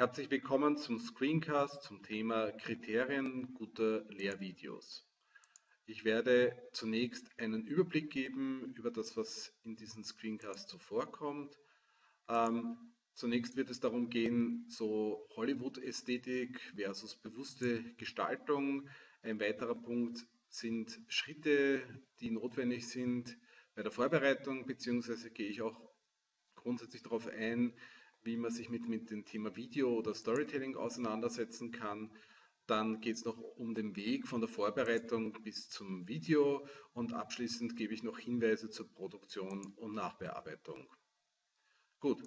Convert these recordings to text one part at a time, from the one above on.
Herzlich willkommen zum Screencast zum Thema Kriterien guter Lehrvideos. Ich werde zunächst einen Überblick geben über das, was in diesem Screencast so vorkommt. Ähm, zunächst wird es darum gehen, so Hollywood-Ästhetik versus bewusste Gestaltung. Ein weiterer Punkt sind Schritte, die notwendig sind bei der Vorbereitung, beziehungsweise gehe ich auch grundsätzlich darauf ein, wie man sich mit, mit dem Thema Video oder Storytelling auseinandersetzen kann. Dann geht es noch um den Weg von der Vorbereitung bis zum Video und abschließend gebe ich noch Hinweise zur Produktion und Nachbearbeitung. Gut,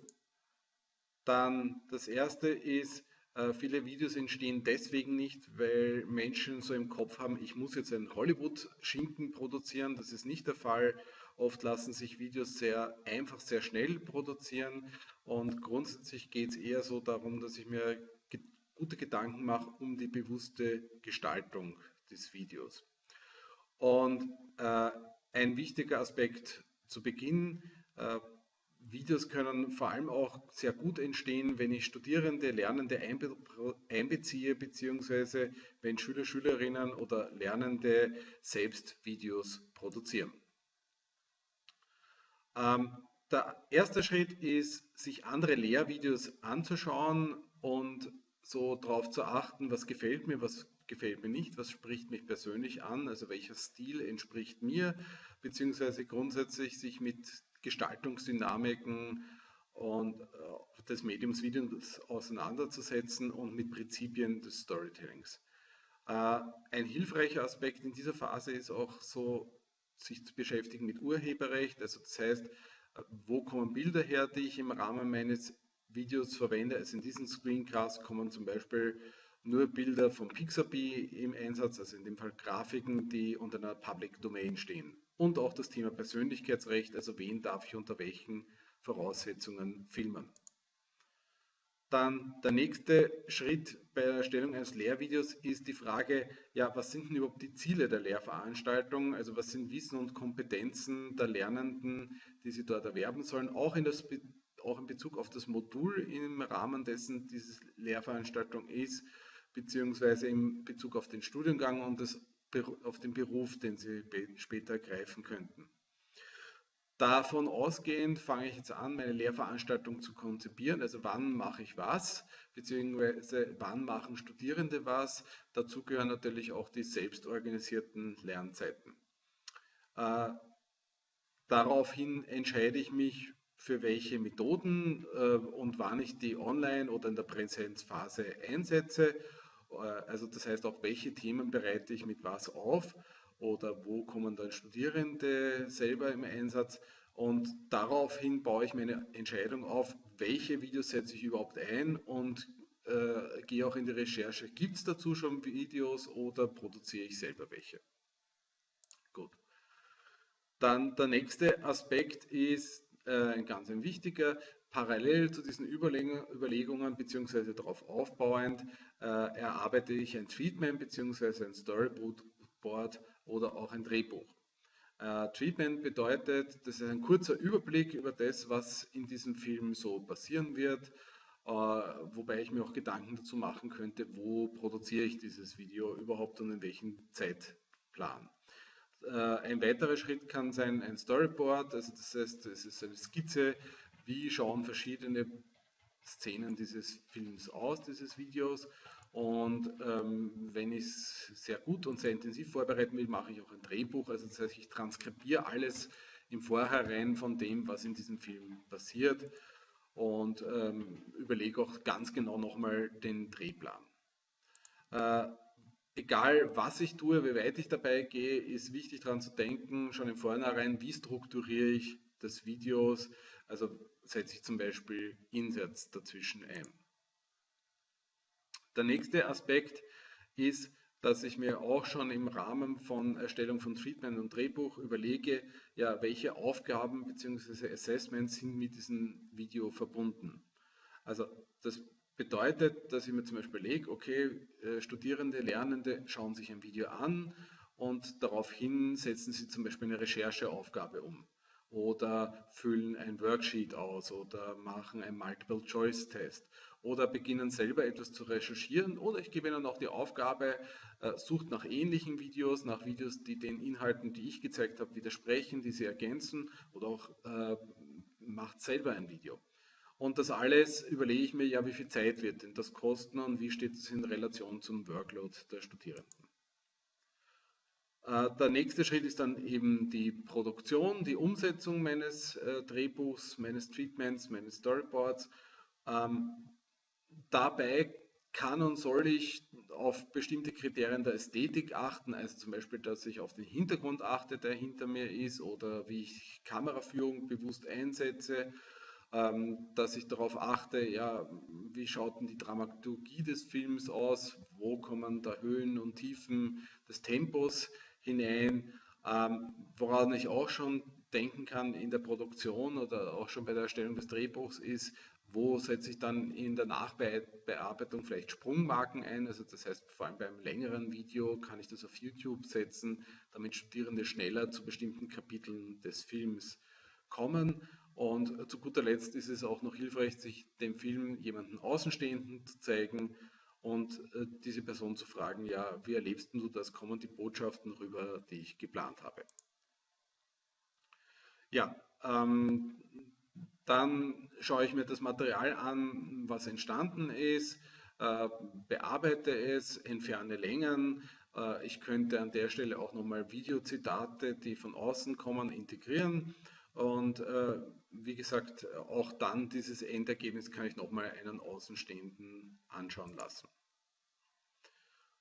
dann das erste ist, äh, viele Videos entstehen deswegen nicht, weil Menschen so im Kopf haben, ich muss jetzt einen Hollywood-Schinken produzieren. Das ist nicht der Fall. Oft lassen sich Videos sehr einfach, sehr schnell produzieren und grundsätzlich geht es eher so darum, dass ich mir gute Gedanken mache um die bewusste Gestaltung des Videos. Und äh, ein wichtiger Aspekt zu Beginn, äh, Videos können vor allem auch sehr gut entstehen, wenn ich Studierende, Lernende einbe einbeziehe, beziehungsweise wenn Schüler, Schülerinnen oder Lernende selbst Videos produzieren. Ähm, der erste Schritt ist, sich andere Lehrvideos anzuschauen und so darauf zu achten, was gefällt mir, was gefällt mir nicht, was spricht mich persönlich an, also welcher Stil entspricht mir, beziehungsweise grundsätzlich sich mit Gestaltungsdynamiken und äh, des Mediums Videos auseinanderzusetzen und mit Prinzipien des Storytellings. Äh, ein hilfreicher Aspekt in dieser Phase ist auch so, sich zu beschäftigen mit Urheberrecht, also das heißt, wo kommen Bilder her, die ich im Rahmen meines Videos verwende. Also in diesem Screencast kommen zum Beispiel nur Bilder von Pixabay im Einsatz, also in dem Fall Grafiken, die unter einer Public Domain stehen. Und auch das Thema Persönlichkeitsrecht, also wen darf ich unter welchen Voraussetzungen filmen. Dann der nächste Schritt bei der Erstellung eines Lehrvideos ist die Frage, ja, was sind denn überhaupt die Ziele der Lehrveranstaltung? Also was sind Wissen und Kompetenzen der Lernenden, die sie dort erwerben sollen, auch in, das, auch in Bezug auf das Modul im Rahmen dessen diese Lehrveranstaltung ist, beziehungsweise in Bezug auf den Studiengang und das, auf den Beruf, den sie später ergreifen könnten. Davon ausgehend fange ich jetzt an, meine Lehrveranstaltung zu konzipieren. Also wann mache ich was, beziehungsweise wann machen Studierende was. Dazu gehören natürlich auch die selbstorganisierten Lernzeiten. Äh, daraufhin entscheide ich mich für welche Methoden äh, und wann ich die online oder in der Präsenzphase einsetze. Äh, also das heißt auch, welche Themen bereite ich mit was auf oder wo kommen dann Studierende selber im Einsatz. Und daraufhin baue ich meine Entscheidung auf, welche Videos setze ich überhaupt ein und äh, gehe auch in die Recherche, gibt es dazu schon Videos oder produziere ich selber welche. Gut. Dann der nächste Aspekt ist äh, ein ganz ein wichtiger, parallel zu diesen Überlegungen, bzw. darauf aufbauend äh, erarbeite ich ein Treatment bzw. ein Storyboard oder auch ein Drehbuch. Äh, Treatment bedeutet, das ist ein kurzer Überblick über das, was in diesem Film so passieren wird, äh, wobei ich mir auch Gedanken dazu machen könnte, wo produziere ich dieses Video überhaupt und in welchem Zeitplan. Äh, ein weiterer Schritt kann sein ein Storyboard, also das heißt, es ist eine Skizze, wie schauen verschiedene Szenen dieses Films aus, dieses Videos und ähm, wenn ich es sehr gut und sehr intensiv vorbereiten will, mache ich auch ein Drehbuch. Also das heißt, ich transkribiere alles im Vorhinein von dem, was in diesem Film passiert und ähm, überlege auch ganz genau nochmal den Drehplan. Äh, egal was ich tue, wie weit ich dabei gehe, ist wichtig daran zu denken, schon im Vorhinein, wie strukturiere ich das Videos, also setze ich zum Beispiel Inserts dazwischen ein. Der nächste Aspekt ist, dass ich mir auch schon im Rahmen von Erstellung von Treatment und Drehbuch überlege, ja, welche Aufgaben bzw. Assessments sind mit diesem Video verbunden. Also das bedeutet, dass ich mir zum Beispiel lege, okay, äh, Studierende, Lernende schauen sich ein Video an und daraufhin setzen sie zum Beispiel eine Rechercheaufgabe um oder füllen ein Worksheet aus oder machen einen Multiple-Choice-Test oder beginnen selber etwas zu recherchieren oder ich gebe ihnen auch die Aufgabe, äh, sucht nach ähnlichen Videos, nach Videos, die den Inhalten, die ich gezeigt habe, widersprechen, die sie ergänzen oder auch äh, macht selber ein Video. Und das alles überlege ich mir, ja, wie viel Zeit wird denn das kosten und wie steht es in Relation zum Workload der Studierenden. Äh, der nächste Schritt ist dann eben die Produktion, die Umsetzung meines äh, Drehbuchs, meines Treatments, meines Storyboards. Dabei kann und soll ich auf bestimmte Kriterien der Ästhetik achten, also zum Beispiel, dass ich auf den Hintergrund achte, der hinter mir ist, oder wie ich Kameraführung bewusst einsetze, ähm, dass ich darauf achte, ja, wie schaut denn die Dramaturgie des Films aus, wo kommen da Höhen und Tiefen des Tempos hinein, ähm, woran ich auch schon denken kann in der Produktion oder auch schon bei der Erstellung des Drehbuchs ist, wo setze ich dann in der Nachbearbeitung vielleicht Sprungmarken ein? Also das heißt, vor allem beim längeren Video kann ich das auf YouTube setzen, damit Studierende schneller zu bestimmten Kapiteln des Films kommen. Und zu guter Letzt ist es auch noch hilfreich, sich dem Film jemanden Außenstehenden zu zeigen und äh, diese Person zu fragen, ja, wie erlebst du das? Kommen die Botschaften rüber, die ich geplant habe? Ja, ähm, dann schaue ich mir das Material an, was entstanden ist, äh, bearbeite es, entferne Längen. Äh, ich könnte an der Stelle auch nochmal Videozitate, die von außen kommen, integrieren. Und äh, wie gesagt, auch dann dieses Endergebnis kann ich nochmal einen Außenstehenden anschauen lassen.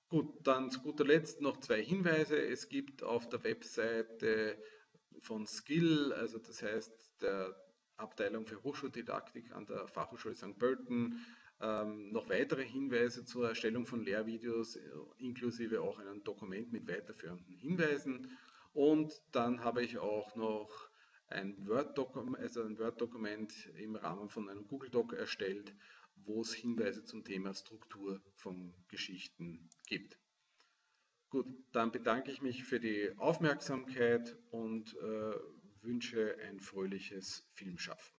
Gut, dann zu guter Letzt noch zwei Hinweise. Es gibt auf der Webseite von Skill, also das heißt der Abteilung für Hochschuldidaktik an der Fachhochschule St. Pölten ähm, noch weitere Hinweise zur Erstellung von Lehrvideos, äh, inklusive auch ein Dokument mit weiterführenden Hinweisen. Und dann habe ich auch noch ein Word-Dokument also Word im Rahmen von einem Google Doc erstellt, wo es Hinweise zum Thema Struktur von Geschichten gibt. Gut, dann bedanke ich mich für die Aufmerksamkeit und äh, wünsche ein fröhliches Filmschaffen.